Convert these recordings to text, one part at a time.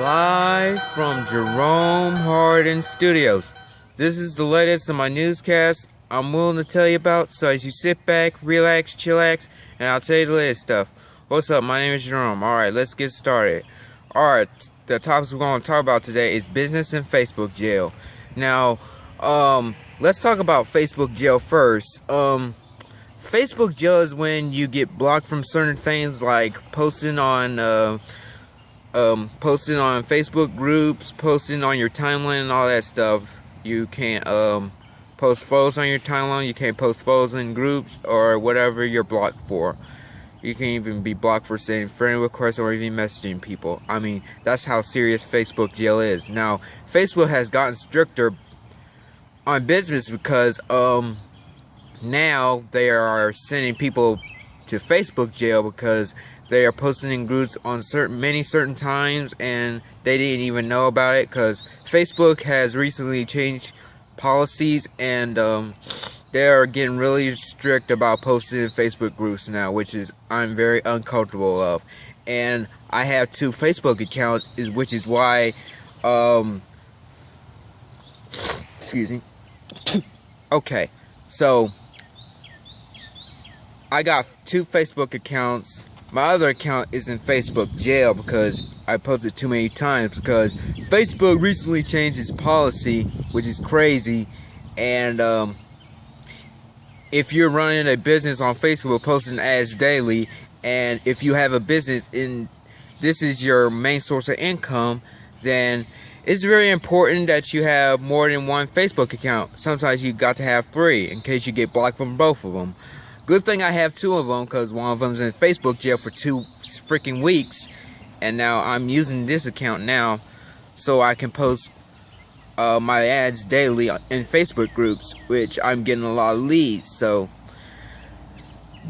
Live from Jerome Hardin Studios. This is the latest of my newscast I'm willing to tell you about, so as you sit back, relax, chillax, and I'll tell you the latest stuff. What's up? My name is Jerome. Alright, let's get started. Alright, the topics we're going to talk about today is business and Facebook jail. Now, um, let's talk about Facebook jail first. Um, Facebook jail is when you get blocked from certain things like posting on, uh, um, posting on Facebook groups, posting on your timeline and all that stuff. You can't um, post photos on your timeline. You can't post photos in groups or whatever you're blocked for. You can even be blocked for sending friend requests or even messaging people. I mean, that's how serious Facebook jail is. Now, Facebook has gotten stricter on business because um now they are sending people to Facebook jail because they are posting in groups on certain many certain times and they didn't even know about it because Facebook has recently changed policies and um, they are getting really strict about posting in Facebook groups now, which is I'm very uncomfortable of. And I have two Facebook accounts, is which is why, um, excuse me. okay, so I got two Facebook accounts my other account is in Facebook jail because I posted too many times because Facebook recently changed its policy, which is crazy. And um, if you're running a business on Facebook, posting ads daily, and if you have a business and this is your main source of income, then it's very important that you have more than one Facebook account. Sometimes you got to have three in case you get blocked from both of them. Good thing I have two of them because one of them's in Facebook jail for two freaking weeks. And now I'm using this account now so I can post uh, my ads daily in Facebook groups, which I'm getting a lot of leads. So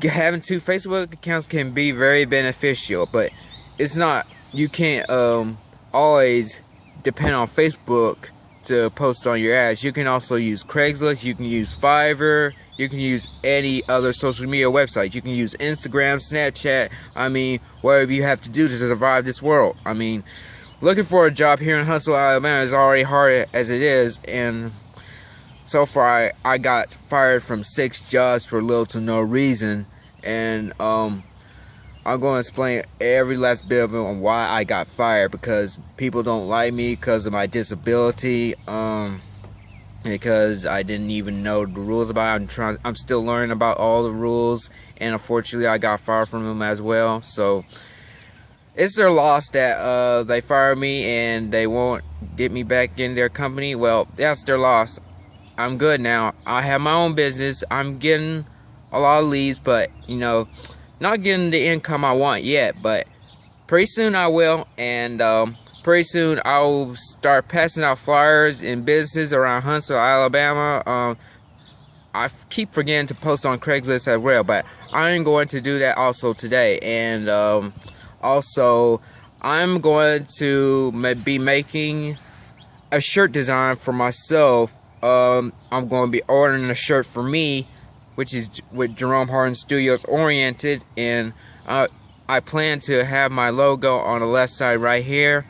having two Facebook accounts can be very beneficial, but it's not, you can't um, always depend on Facebook to post on your ads. You can also use Craigslist, you can use Fiverr, you can use any other social media website. You can use Instagram, Snapchat, I mean, whatever you have to do to survive this world. I mean, looking for a job here in Huntsville, Alabama is already hard as it is, and so far I, I got fired from six jobs for little to no reason, and um, I'm going to explain every last bit of it on why I got fired because people don't like me because of my disability. Um, because I didn't even know the rules about it. I'm trying I'm still learning about all the rules and unfortunately I got fired from them as well. So it's their loss that uh, they fired me and they won't get me back in their company. Well, that's their loss. I'm good now. I have my own business. I'm getting a lot of leads, but you know, not getting the income I want yet, but pretty soon I will. And um, pretty soon I'll start passing out flyers in businesses around Huntsville, Alabama. Um, I keep forgetting to post on Craigslist as well, but I'm going to do that also today. And um, also, I'm going to be making a shirt design for myself. Um, I'm going to be ordering a shirt for me which is with Jerome Harden Studios oriented and uh, I plan to have my logo on the left side right here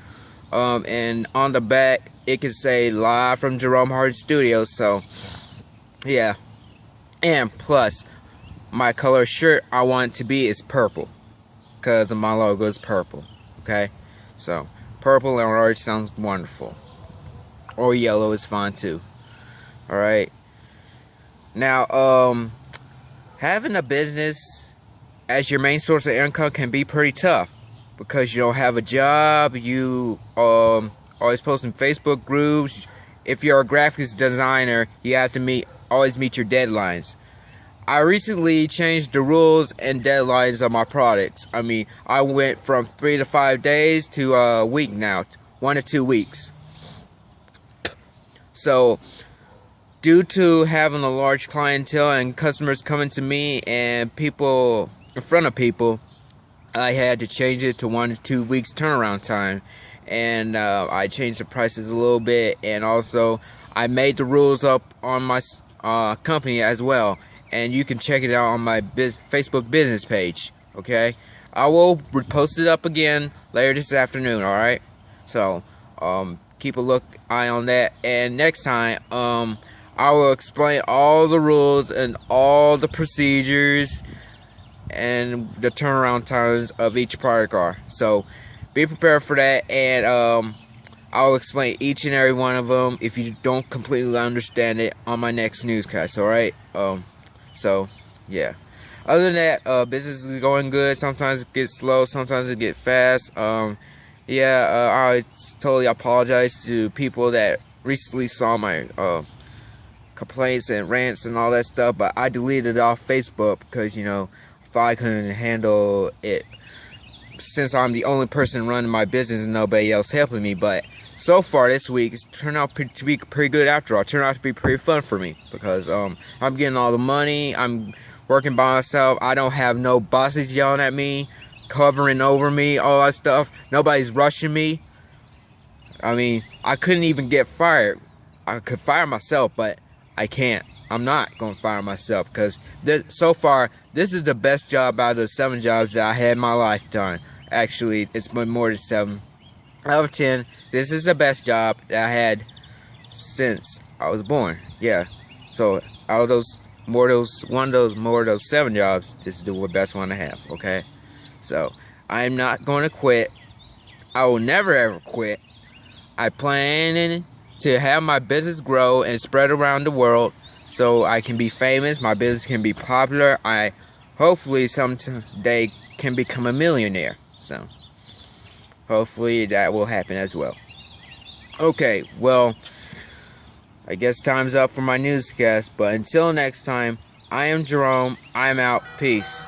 um, and on the back it can say live from Jerome Harden Studios so yeah. And plus my color shirt I want it to be is purple because my logo is purple okay? So purple and orange sounds wonderful. Or yellow is fine too alright? Now um having a business as your main source of income can be pretty tough because you don't have a job, you um always posting Facebook groups. If you're a graphics designer, you have to meet always meet your deadlines. I recently changed the rules and deadlines of my products. I mean, I went from three to five days to a week now, one to two weeks. So due to having a large clientele and customers coming to me and people in front of people, I had to change it to one to two weeks turnaround time. And uh, I changed the prices a little bit. And also, I made the rules up on my uh, company as well. And you can check it out on my biz Facebook business page. Okay? I will post it up again later this afternoon. Alright? So um, keep a look eye on that. And next time, um, I will explain all the rules and all the procedures and the turnaround times of each product car. So be prepared for that. And um, I'll explain each and every one of them if you don't completely understand it on my next newscast. All right. Um. So yeah. Other than that, uh, business is going good. Sometimes it gets slow. Sometimes it gets fast. Um yeah, uh, I totally apologize to people that recently saw my uh, complaints and rants and all that stuff, but I deleted it off Facebook because, you know, I thought I couldn't handle it since I'm the only person running my business and nobody else helping me. But so far this week, it's turned out to be pretty good after all. It turned out to be pretty fun for me because um, I'm getting all the money. I'm working by myself. I don't have no bosses yelling at me covering over me, all that stuff. Nobody's rushing me. I mean, I couldn't even get fired. I could fire myself, but I can't. I'm not to fire myself because so far, this is the best job out of the seven jobs that I had in my lifetime. Actually, it's been more than seven out of ten. This is the best job that I had since I was born. Yeah. So out of those more those one of those more of those seven jobs, this is the best one I have. Okay. So I'm not going to quit. I will never ever quit. I plan to have my business grow and spread around the world so I can be famous, my business can be popular. I hopefully someday can become a millionaire. So hopefully that will happen as well. Okay, well, I guess time's up for my newscast, but until next time, I am Jerome. I'm out. Peace.